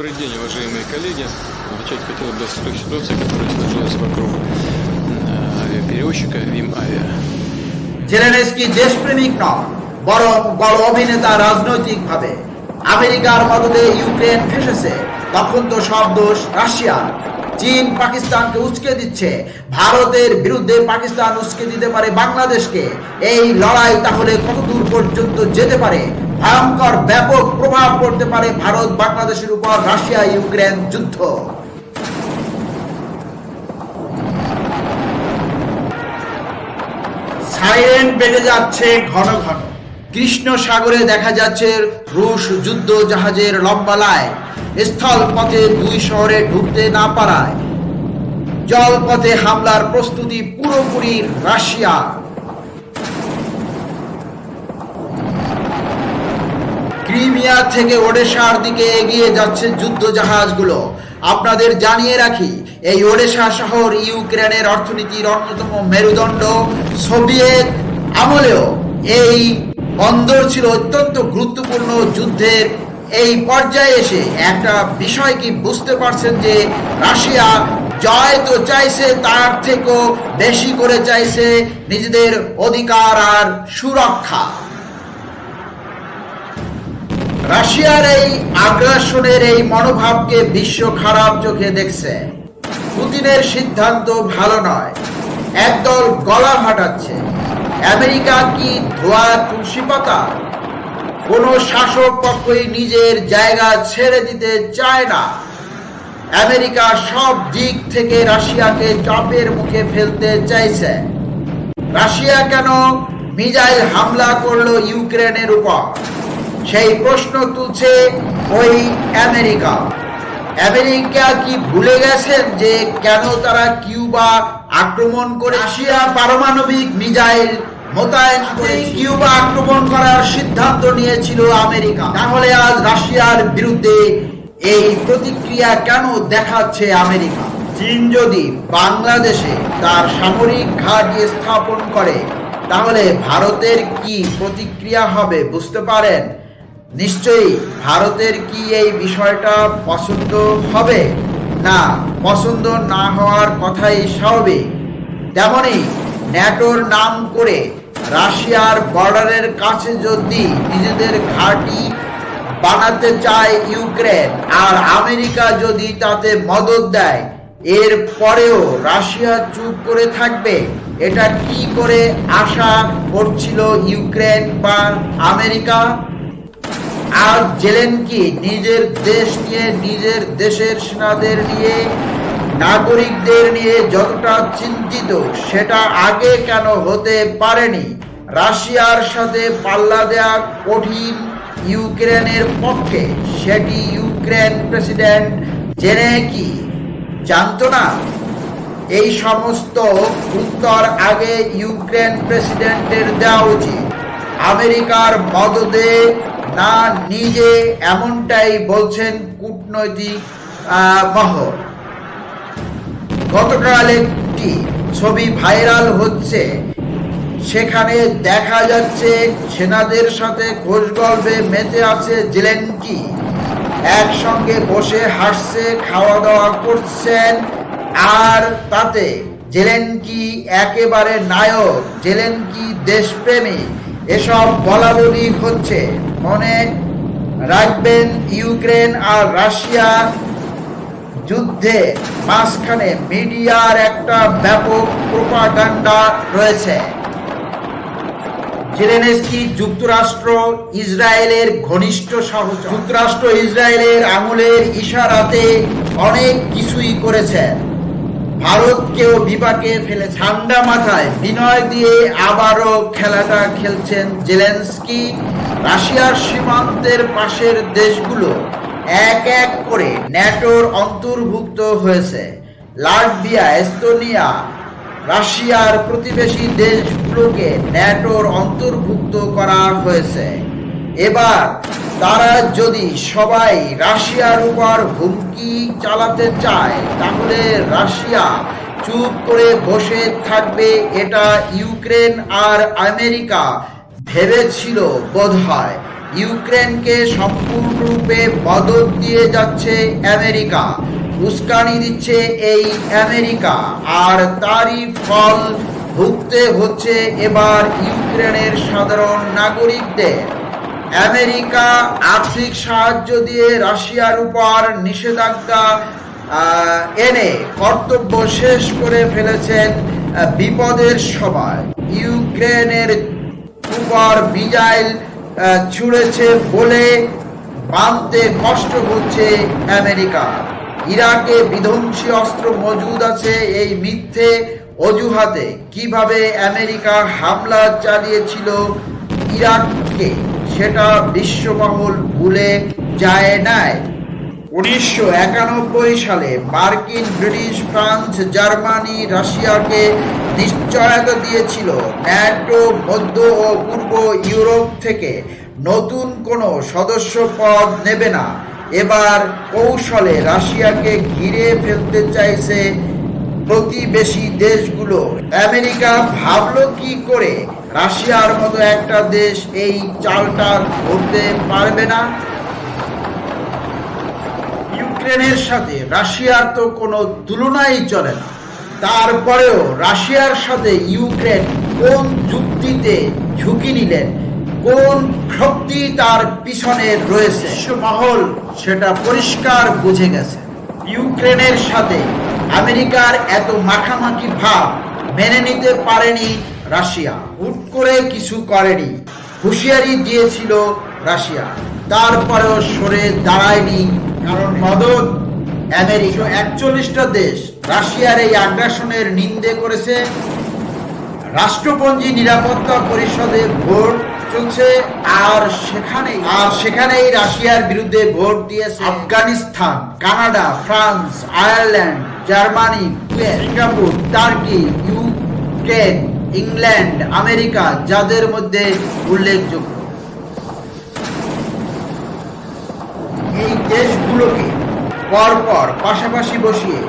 Добрый день, уважаемые коллеги. Начать хотел бы с той ситуации, которая сложилась вокруг э, авиаперевозчика ВИМ Авиа. Zelensky দেশপ্রেমিক নন বরং বড় অভিনেতা রাজনৈতিকভাবে আমেরিকার মদদে ইউক্রেন ফেসেছে তখন তো সব দোষ রাশিয়ার চীন পাকিস্তানকে উস্কে দিচ্ছে ভারতের বিরুদ্ধে পাকিস্তান উস্কে দিতে পারে বাংলাদেশকে এই লড়াই তাহলে কত দূর পর্যন্ত যেতে পারে ভয়ঙ্কর ব্যাপক প্রভাব পড়তে পারে ভারত, বাংলাদেশের উপর রাশিয়া, ইউক্রেন যুদ্ধ। সাইরেন বেজে যাচ্ছে ঘন ঘন। কৃষ্ণ সাগরে দেখা যাচ্ছে রুশ যুদ্ধ জাহাজের লম্বা লাইন স্থল পথে দুই শহরে ঢুকতে না পারায়। জলপথে হামলার প্রস্তুতি পুরোপুরি রাশিয়া ক্রিমিয়া থেকে ওডেশার দিকে এগিয়ে যাচ্ছে যুদ্ধ জাহাজগুলো আপনাদের জানিয়ে রাখি, এই ওডেশা শহর ইউক্রেনের অর্থনীতির অন্যতম মেরুদণ্ড সোভিয়েত আমলেও এই বন্দর ছিল অত্যন্ত গুরুত্বপূর্ণ যুদ্ধের এই পর্যায়ে এসে। একটা বিষয় কি বুঝতে পারছেন যে রাশিয়া জয় তো চাইছে, তার থেকেও বেশি করে চাইছে নিজেদের অধিকার আর সুরক্ষা। রাশিয়ার এই আগ্রাসনের এই মনোভাবকে বিশ্ব খারাপ চোখে দেখছে। পুতিনের সিদ্ধান্ত ভালো নয়। একদল গলা ফাটাচ্ছে। আমেরিকা কি ধোয়া তুলসী পাতা? কোন শাসক পক্ষই নিজের জায়গা ছেড়ে দিতে চায় না। আমেরিকা সব দিক থেকে রাশিয়াকে চাপের মুখে ফেলতে চাইছে। রাশিয়া কেন মিজাইল হামলা করল ইউক্রেনের উপর? সেই প্রশ্ন তুলছে ওই আমেরিকা। আমেরিকা কি ভুলে গেছেন যে কেন তারা কিউবা আক্রমণ করে রাশিয়া পারমাণবিক মিসাইল মোতায়েন কিউবা আক্রমণ করার সিদ্ধান্ত নিয়েছিল আমেরিকা? তাহলে আজ রাশিয়ার বিরুদ্ধে এই প্রতিক্রিয়া কেন দেখাচ্ছে আমেরিকা? চীন যদি বাংলাদেশে তার সামরিক ঘাঁটি স্থাপন করে, তাহলে ভারতের কি প্রতিক্রিয়া হবে বুঝতে পারেন? নিশ্চয়ই ভারতের কি এই বিষয়টা পছন্দ হবে? না, পছন্দ না হওয়ার কথাই স্বাভাবিক। তেমনি ন্যাটোর নাম করে রাশিয়ার বর্ডারের কাছে যদি নিজেদের ঘাঁটি বানাতে চায় ইউক্রেন আর আমেরিকা যদি তাতে মদত দেয়, এর পরেও রাশিয়া চুপ করে থাকবে? এটা কি করে আশা করছিল ইউক্রেন বা আমেরিকা? আর জেলেন কি নিজের দেশ নিয়ে, নিজের দেশের সেনাদের নিয়ে, নাগরিকদের নিয়ে যতটা চিন্তিত, সেটা আগে কেন হতে পারেনি? রাশিয়ার সাথে পাল্লা দেয়া কঠিন ইউক্রেনের পক্ষে সেটি ইউক্রেন প্রেসিডেন্ট জেনে কি জানতো না। এই সমস্ত উত্তর আগে ইউক্রেন প্রেসিডেন্টের দেওয়া উচিত। আমেরিকার মদদে না নিজে এমনটাই বলছেন কূটনৈতিক মহল। গতকাল একটি ছবি ভাইরাল হচ্ছে? সেখানে দেখা যাচ্ছে সেনাদের সাথে খোঁজ গল্পে মেতে আছে জেলেনকি। একসঙ্গে বসে হাসছে খাওয়া দাওয়া করছেন, আর তাতে জেলেনকি একেবারে নায়ক, জেলেনকি দেশপ্রেমী। এসব বলা বলি হচ্ছে। মনে রাখবেন, ইউক্রেন আর রাশিয়া যুদ্ধে মাঝখানে মিডিয়ার একটা ব্যাপক প্রোপাগান্ডা রয়েছে। জেলেনস্কি যুক্তরাষ্ট্র ইসরায়েলের ঘনিষ্ঠ সহযোগী যুক্তরাষ্ট্র ইসরায়েলের আঙুলের ইশারাতে অনেক কিছুই করেছেন ভারতকেও বিপাকে ফেলে ঠান্ডা মাথায় বিনয় দিয়ে আবারও খেলাটা খেলছেন জেলেন্সকি। রাশিয়ার সীমান্তের পাশের দেশগুলো এক এক করে ন্যাটোর অন্তর্ভুক্ত হয়েছে। লাটভিয়া, এস্তোনিয়া, রাশিয়ার প্রতিবেশী দেশগুলোকে ন্যাটোর অন্তর্ভুক্ত করা হয়েছে। এবার তারা যদি সবাই রাশিয়ার উপর হুমকি চালাতে চায়, তাহলে রাশিয়া চুপ করে বসে থাকবে। এটা ইউক্রেন আর আমেরিকা ভেবেছিল বোধ হয় ইউক্রেনকে সম্পূর্ণরূপে বদল দিয়ে যাচ্ছে আমেরিকা। উস্কানি দিচ্ছে এই আমেরিকা। আর তারই ফল ভুগতে হচ্ছে এবার ইউক্রেনের সাধারণ নাগরিকদের। আমেরিকা আর্থিক সাহায্য দিয়ে রাশিয়ার উপর নিষেধাজ্ঞা এনে কর্তব্য শেষ করে ফেলেছেন বিপদের সময়। ইউক্রেনের উপর মিজাইল ছুড়েছে বলে বাঁধতে কষ্ট হচ্ছে আমেরিকা। ইরাকে বিধ্বংসী অস্ত্র মজুদ আছে এই মিথ্যে অজুহাতে। কীভাবে আমেরিকা হামলা চালিয়েছিল ইরাককে? সেটা বিশ্বমহল ভুলে যায় নাই। উনিশশো একানব্বই সালে মার্কিন, ব্রিটিশ, ফ্রান্স, জার্মানি, রাশিয়াকে নিশ্চয়তা দিয়েছিল। ন্যাটো, মধ্য ও পূর্ব ইউরোপ থেকে নতুন কোনো সদস্য পদ নেবে না। এবার কৌশলে রাশিয়াকে ঘিরে ফেলতে চাইছে প্রতিবেশী দেশগুলো। আমেরিকা ভাবল কি করে? রাশিয়ার মতো একটা দেশ এই চালটা ধরতে পারবে না। ইউক্রেনের সাথে রাশিয়ার তো কোনো তুলনাই চলে না। তারপরেও রাশিয়ার সাথে ইউক্রেন কোন যুক্তিতে ঝুঁকি নিলেন কোন শক্তি তার পিছনে রয়েছে মহল সেটা পরিষ্কার বুঝে গেছে। ইউক্রেনের সাথে আমেরিকার এত মাখামাখি ভাব মেনে নিতে পারেনি রাশিয়া। হুট করে কিছু করেনি। হুঁশিয়ারি দিয়েছিল রাশিয়া। তারপরেও সরে দাঁড়ায়নি কারণ মদত আমেরিকা, একচল্লিশটা দেশ রাশিয়ার এই আগ্রাসনের নিন্দে করেছে। রাষ্ট্রপঞ্জি নিরাপত্তা পরিষদে ভোট চলছে আর সেখানে আর সেখানেই রাশিয়ার বিরুদ্ধে ভোট দিয়েছে Afghanistan, Canada, France, Ireland, Germany Singapore, Turkey, Ukraine. England, America, যাদের মধ্যে উল্লেখযোগ্য। এই দেশগুলোকে পরপর পাশাপাশি বসিয়ে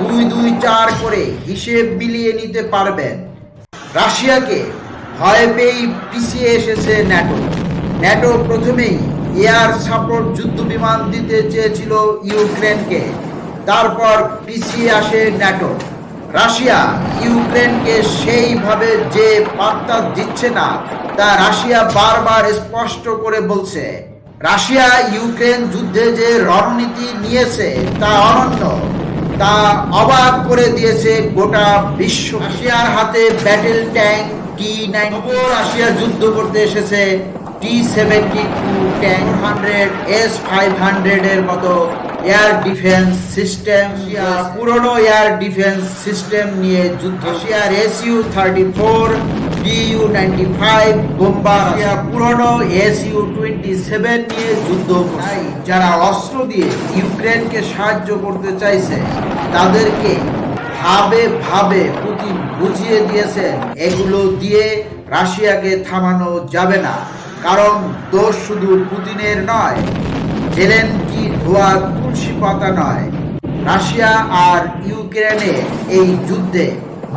দুই দুই চার করে হিসেব মিলিয়ে নিতে পারবেন। রাশিয়াকে ভয় পেয়েই পিছিয়ে এসেছে ন্যাটো। ন্যাটো প্রথমেই এয়ার সাপোর্ট যুদ্ধ বিমান দিতে চেয়েছিল ইউক্রেনকে। তারপর পিছিয়ে আসে ন্যাটো। রাশিয়া ইউক্রেনকে সেইভাবে যে বার্তা দিচ্ছে না, তা রাশিয়া বারবার স্পষ্ট করে বলছে। রাশিয়া ইউক্রেন যুদ্ধে যে রণনীতি নিয়েছে, তা অনন্য। তা অবাক করে দিয়েছে গোটা বিশ্ব। রাশিয়ার হাতে battle tank, T nine Russia যুদ্ধ করতে এসেছে। T seventy two tank hundred, S five hundred এর মতো এয়ার ডিফেন্স সিস্টেম পুরনো এয়ার ডিফেন্স সিস্টেম নিয়ে যুদ্ধ। রাশিয়ার SU thirty four DU ninety five bomber Russia পুরনো এসইউ টোয়েন্টি সেভেন নিয়ে যুদ্ধ যারা অস্ত্র দিয়ে ইউক্রেনকে সাহায্য করতে চাইছে তাদেরকে ভাবে ভাবে পুতিন বুঝিয়ে দিয়েছেন এগুলো দিয়ে রাশিয়াকে থামানো যাবে না। কারণ দোষ শুধু পুতিনের নয় জেলেনকি ধোয়া তুলসী পাতা নয়। রাশিয়া আর ইউক্রেনে এই যুদ্ধে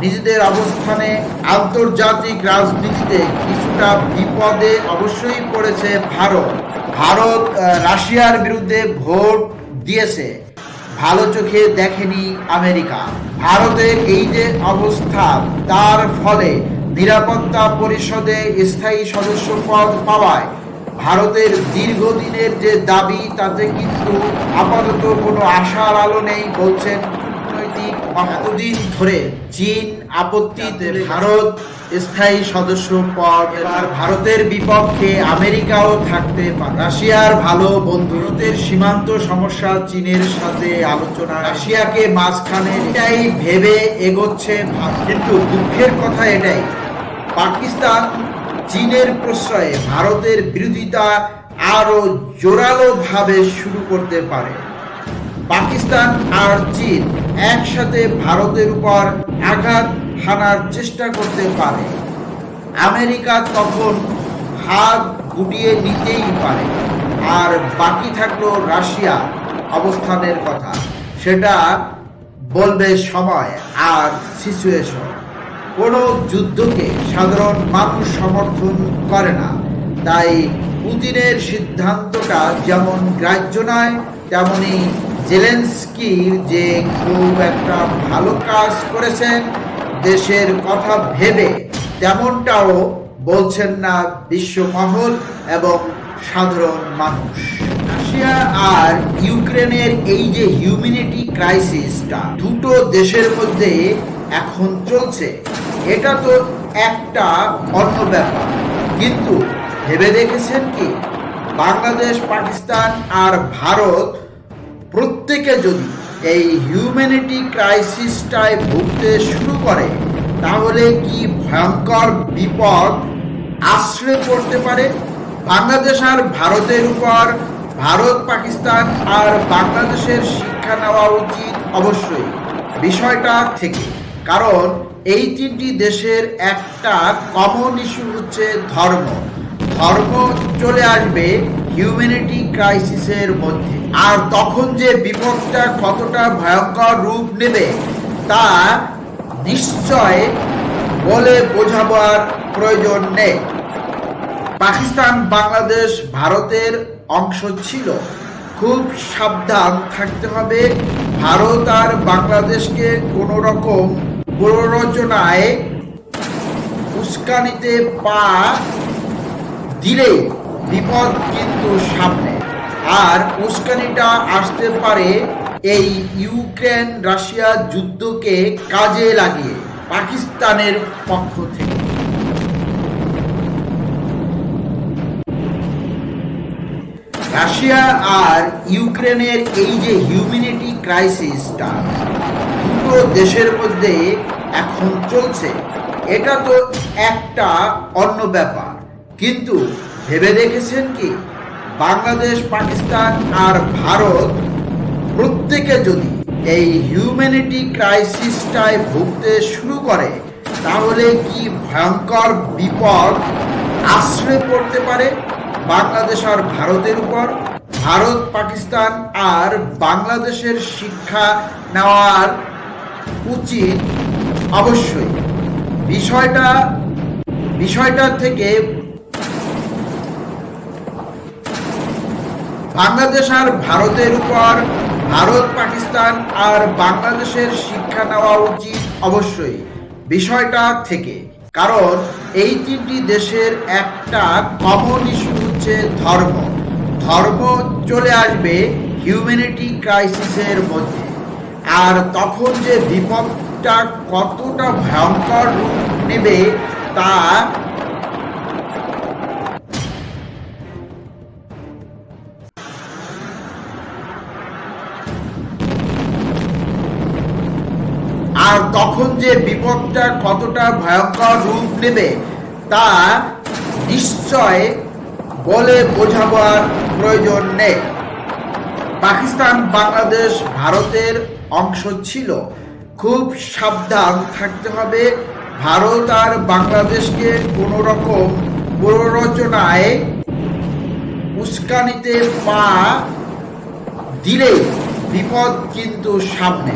নিজেদের অবস্থানে আন্তর্জাতিক রাজনীতিতে কিছুটা বিপদে অবশ্যই পড়েছে ভারত। ভারত রাশিয়ার বিরুদ্ধে ভোট দিয়েছে। ভালো চোখে দেখেনি আমেরিকা। ভারতের এই যে অবস্থা, তার ফলে নিরাপত্তা পরিষদে স্থায়ী সদস্য পদ পাওয়ায় ভারতের দীর্ঘদিনের যে দাবি তাতে কিন্তু আপাতত কোনো আশার আলো নেই বলছেন কূটনৈতিক এতদিন ধরে চীন আপত্তিতে ভারত স্থায়ী সদস্য পদ এবার ভারতের বিপক্ষে আমেরিকাও থাকতে পারে। রাশিয়ার ভালো বন্ধু ভারতের সীমান্ত সমস্যা চীনের সাথে আলোচনা রাশিয়াকে মাঝখানে এটাই ভেবে এগোচ্ছে কিন্তু দুঃখের কথা এটাই পাকিস্তান চীনের প্রশ্রয়ে ভারতের বিরোধিতা আরও জোরালো ভাবে শুরু করতে পারে। পাকিস্তান আর চীন একসাথে ভারতের উপর আঘাত হানার চেষ্টা করতে পারে। আমেরিকা তখন হাত গুটিয়ে নিতেই পারে। আর বাকি থাকল রাশিয়া অবস্থানের কথা। সেটা বলবে সময় আর সিচুয়েশন কোনো যুদ্ধকে সাধারণ মানুষ সমর্থন করে না। তাই পুতিনের সিদ্ধান্তটা যেমন গ্রাহ্য নয়, তেমনি জেলেন্সকির যে খুব একটা ভালো কাজ করেছেন, দেশের কথা ভেবে তেমনটাও বলছেন না বিশ্বমহল এবং সাধারণ মানুষ। রাশিয়া আর ইউক্রেনের এই যে হিউম্যানিটি ক্রাইসিসটা দুটো দেশের মধ্যে এখন চলছে। এটা তো একটা অন্য ব্যাপার। কিন্তু ভেবে দেখেছেন কি? বাংলাদেশ, পাকিস্তান আর ভারত প্রত্যেকে যদি এই হিউম্যানিটি ক্রাইসিসটায় ভুগতে শুরু করে, তাহলে কি ভয়ঙ্কর বিপদ আশ্রয় পড়তে পারে? বাংলাদেশ আর ভারতের উপর, ভারত, পাকিস্তান আর বাংলাদেশের শিক্ষা নেওয়া উচিত অবশ্যই। বিষয়টা থেকে। কারণ এই তিনটি দেশের একটা কমন ইস্যু হচ্ছে ধর্ম। ধর্ম চলে আসবে হিউম্যানিটি ক্রাইসিসের মধ্যে। আর তখন যে বিপদটা কতটা ভয়ঙ্কর রূপ নেবে, তা নিশ্চয় বলে বোঝাবার প্রয়োজন নেই। পাকিস্তান, বাংলাদেশ, ভারতের অংশ ছিল। খুব সাবধান থাকতে হবে। ভারত আর বাংলাদেশকে কোনো রকম প্ররোচনায় উস্কানিতে পা দিলেই বিপদ কিন্তু সামনে। আর উস্কানিটা আসতে পারে এই ইউক্রেন রাশিয়া যুদ্ধকে কাজে লাগিয়ে পাকিস্তানের পক্ষ থেকে। রাশিয়া আর ইউক্রেনের এই যে হিউম্যানিটি ক্রাইসিসটা দুটো দেশের মধ্যে এখন চলছে। এটা তো একটা অন্য ব্যাপার। কিন্তু ভেবে দেখেছেন কি? বাংলাদেশ, পাকিস্তান আর ভারত প্রত্যেকে যদি এই হিউম্যানিটি ক্রাইসিসটায় ভুগতে শুরু করে, তাহলে কি ভয়ঙ্কর বিপদ আশ্রয় পড়তে পারে বাংলাদেশ আর ভারতের উপর? ভারত, পাকিস্তান আর বাংলাদেশের শিক্ষা নেওয়ার উচিত অবশ্যই। বিষয়টা বিষয়টা থেকে বাংলাদেশ আর ভারতের উপর ভারত, পাকিস্তান আর বাংলাদেশের শিক্ষা নেওয়া উচিত অবশ্যই। বিষয়টা থেকে। কারণ এই তিনটি দেশের একটা কমন ইস্যু হচ্ছে ধর্ম। ধর্ম চলে আসবে হিউম্যানিটি ক্রাইসিসের মধ্যে। আর তখন যে বিপদটা কতটা ভয়ঙ্কর রূপ নেবে তা আর তখন যে বিপদটা কতটা ভয়ঙ্কর রূপ নেবে তা নিশ্চয় বলে বোঝাবার প্রয়োজন নেই। পাকিস্তান, বাংলাদেশ, ভারতের অংশ ছিল। খুব সাবধান থাকতে হবে। ভারত আর বাংলাদেশকে কোনো রকম প্ররোচনায় উস্কানিতে পা দিলে বিপদ কিন্তু সামনে।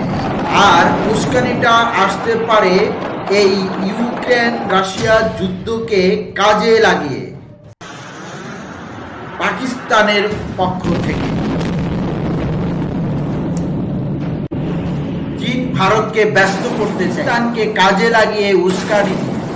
আর উস্কানিটা আসতে পারে এই ইউক্রেন রাশিয়া যুদ্ধকে কাজে লাগিয়ে। পাকিস্তানের পক্ষ থেকে। ভারতকে ব্যস্ত করতে চায় পাকিস্তানকে কাজে লাগিয়ে উস্কানি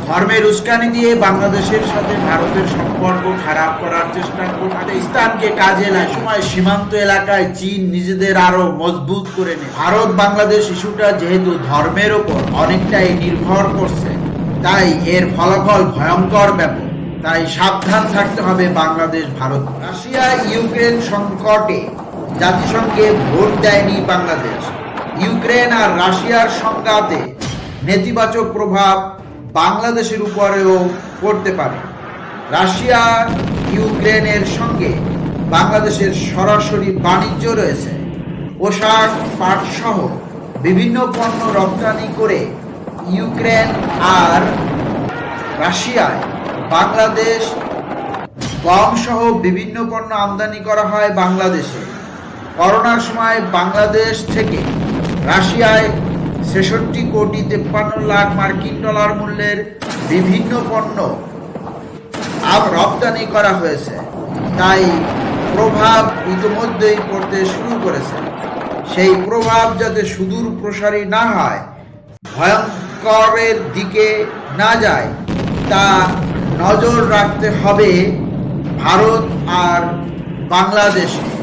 ধর্মের উস্কানি দিয়ে বাংলাদেশের সাথে ভারতের সম্পর্ক খারাপ করার চেষ্টা করছে পাকিস্তানকে কাজে লাগে সময় সীমান্ত এলাকায় চীন নিজেদের আরও মজবুত করে নেয়। ভারত বাংলাদেশ ইস্যুটা যেহেতু ধর্মের ওপর অনেকটাই নির্ভর করছে, তাই এর ফলাফল ভয়ঙ্কর ব্যাপক। তাই সাবধান থাকতে হবে বাংলাদেশ, ভারত। রাশিয়া, ইউক্রেন সংকটে জাতিসংঘে ভোট দেয়নি বাংলাদেশ। ইউক্রেন আর রাশিয়ার সংঘাতে নেতিবাচক প্রভাব বাংলাদেশের উপরেও পড়তে পারে। রাশিয়া, ইউক্রেনের সঙ্গে বাংলাদেশের সরাসরি বাণিজ্য রয়েছে। পোশাক পাট সহ বিভিন্ন পণ্য রপ্তানি করে ইউক্রেন আর রাশিয়ায় বাংলাদেশ গম সহ বিভিন্ন পণ্য আমদানি করা হয় বাংলাদেশে। করোনার সময় বাংলাদেশ থেকে রাশিয়ায় ছেষট্টি কোটি তেপ্পান্ন লাখ মার্কিন ডলার মূল্যের বিভিন্ন পণ্য রপ্তানি করা হয়েছে। তাই প্রভাব ইতিমধ্যেই পড়তে শুরু করেছে। সেই প্রভাব যাতে সুদূর প্রসারী না হয়, ভয়ঙ্করের দিকে না যায়, তা নজর রাখতে হবে ভারত আর বাংলাদেশকে।